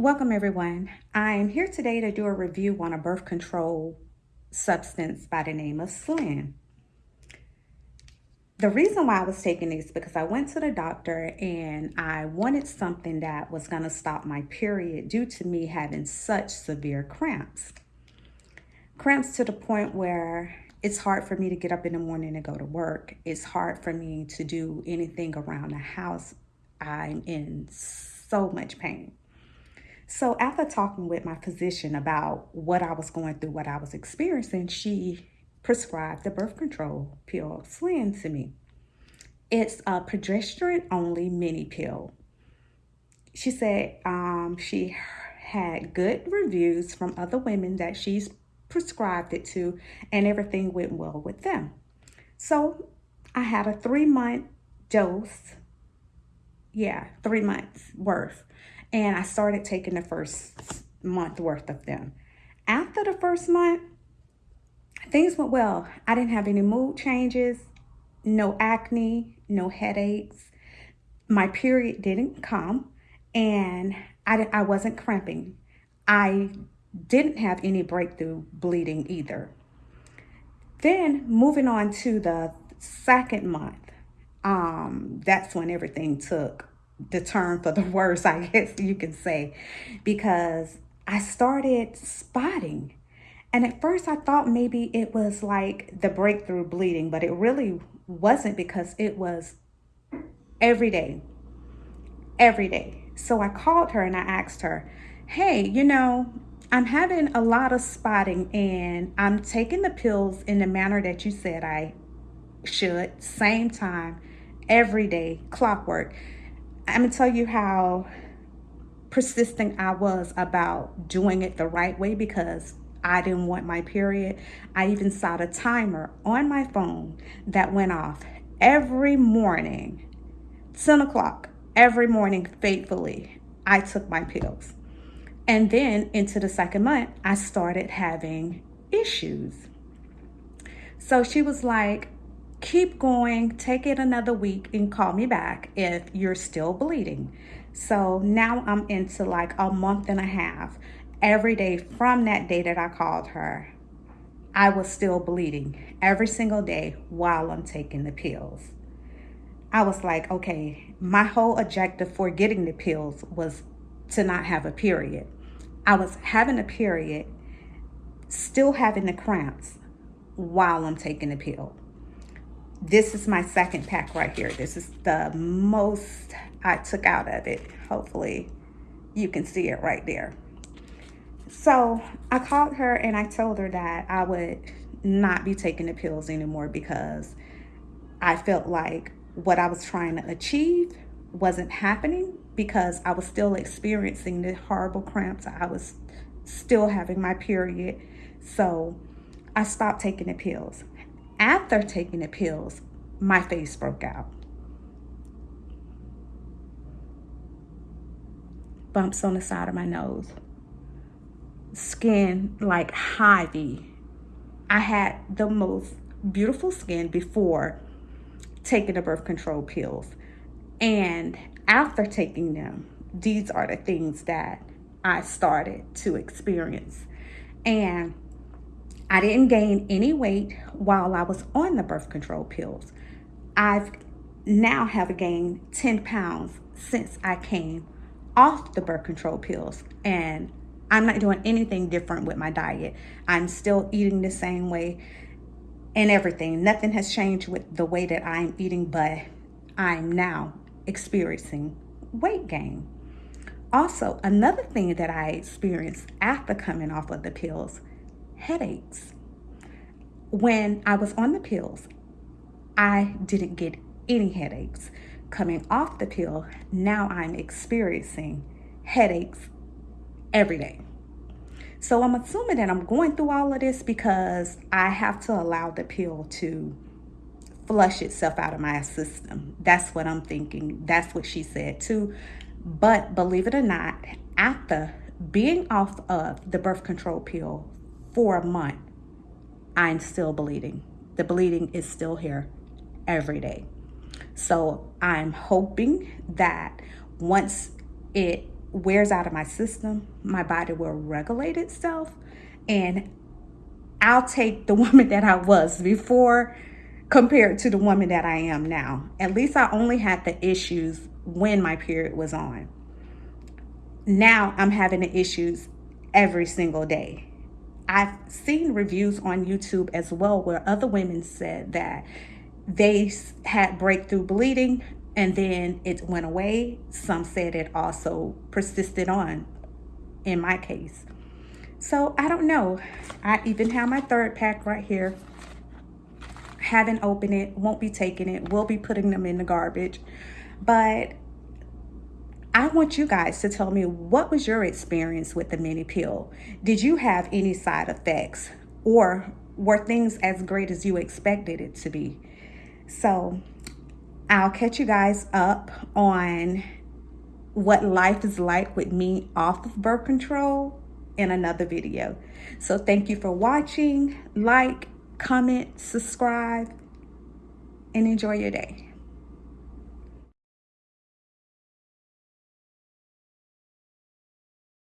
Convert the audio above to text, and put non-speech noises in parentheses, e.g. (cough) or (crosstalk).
Welcome everyone. I'm here today to do a review on a birth control substance by the name of Slynd. The reason why I was taking these because I went to the doctor and I wanted something that was going to stop my period due to me having such severe cramps. Cramps to the point where it's hard for me to get up in the morning and go to work. It's hard for me to do anything around the house. I'm in so much pain. So after talking with my physician about what I was going through, what I was experiencing, she prescribed the birth control pill Slynd to me. It's a progesterone only mini pill. She said um, she had good reviews from other women that she's prescribed it to and everything went well with them. So I had a three month dose. Yeah, three months worth and I started taking the first month worth of them. After the first month, things went well. I didn't have any mood changes, no acne, no headaches. My period didn't come, and I, I wasn't cramping. I didn't have any breakthrough bleeding either. Then moving on to the second month, um, that's when everything took the term for the (laughs) worst, I guess you can say, because I started spotting. And at first I thought maybe it was like the breakthrough bleeding, but it really wasn't because it was every day, every day. So I called her and I asked her, hey, you know, I'm having a lot of spotting and I'm taking the pills in the manner that you said I should, same time, every day, clockwork. I'm gonna tell you how persistent I was about doing it the right way because I didn't want my period. I even set a timer on my phone that went off every morning, 10 o'clock, every morning faithfully. I took my pills. And then into the second month, I started having issues. So she was like, keep going, take it another week and call me back if you're still bleeding. So now I'm into like a month and a half. Every day from that day that I called her, I was still bleeding every single day while I'm taking the pills. I was like, okay, my whole objective for getting the pills was to not have a period. I was having a period, still having the cramps while I'm taking the pill this is my second pack right here. This is the most I took out of it. Hopefully you can see it right there. So I called her and I told her that I would not be taking the pills anymore because I felt like what I was trying to achieve wasn't happening because I was still experiencing the horrible cramps. I was still having my period. So I stopped taking the pills. After taking the pills, my face broke out. Bumps on the side of my nose. Skin like heavy. I had the most beautiful skin before taking the birth control pills. And after taking them, these are the things that I started to experience. And I didn't gain any weight while I was on the birth control pills. I've now have gained 10 pounds since I came off the birth control pills and I'm not doing anything different with my diet. I'm still eating the same way and everything. Nothing has changed with the way that I'm eating, but I'm now experiencing weight gain. Also, another thing that I experienced after coming off of the pills headaches. When I was on the pills, I didn't get any headaches. Coming off the pill, now I'm experiencing headaches every day. So I'm assuming that I'm going through all of this because I have to allow the pill to flush itself out of my system. That's what I'm thinking. That's what she said too. But believe it or not, after being off of the birth control pill for a month, I'm still bleeding. The bleeding is still here every day. So I'm hoping that once it wears out of my system, my body will regulate itself and I'll take the (laughs) woman that I was before compared to the woman that I am now. At least I only had the issues when my period was on. Now I'm having the issues every single day. I've seen reviews on YouTube as well where other women said that they had breakthrough bleeding and then it went away. Some said it also persisted on in my case. So I don't know. I even have my third pack right here. Haven't opened it, won't be taking it, will be putting them in the garbage. But I want you guys to tell me what was your experience with the mini pill? Did you have any side effects or were things as great as you expected it to be? So I'll catch you guys up on what life is like with me off of birth control in another video. So thank you for watching. Like, comment, subscribe, and enjoy your day.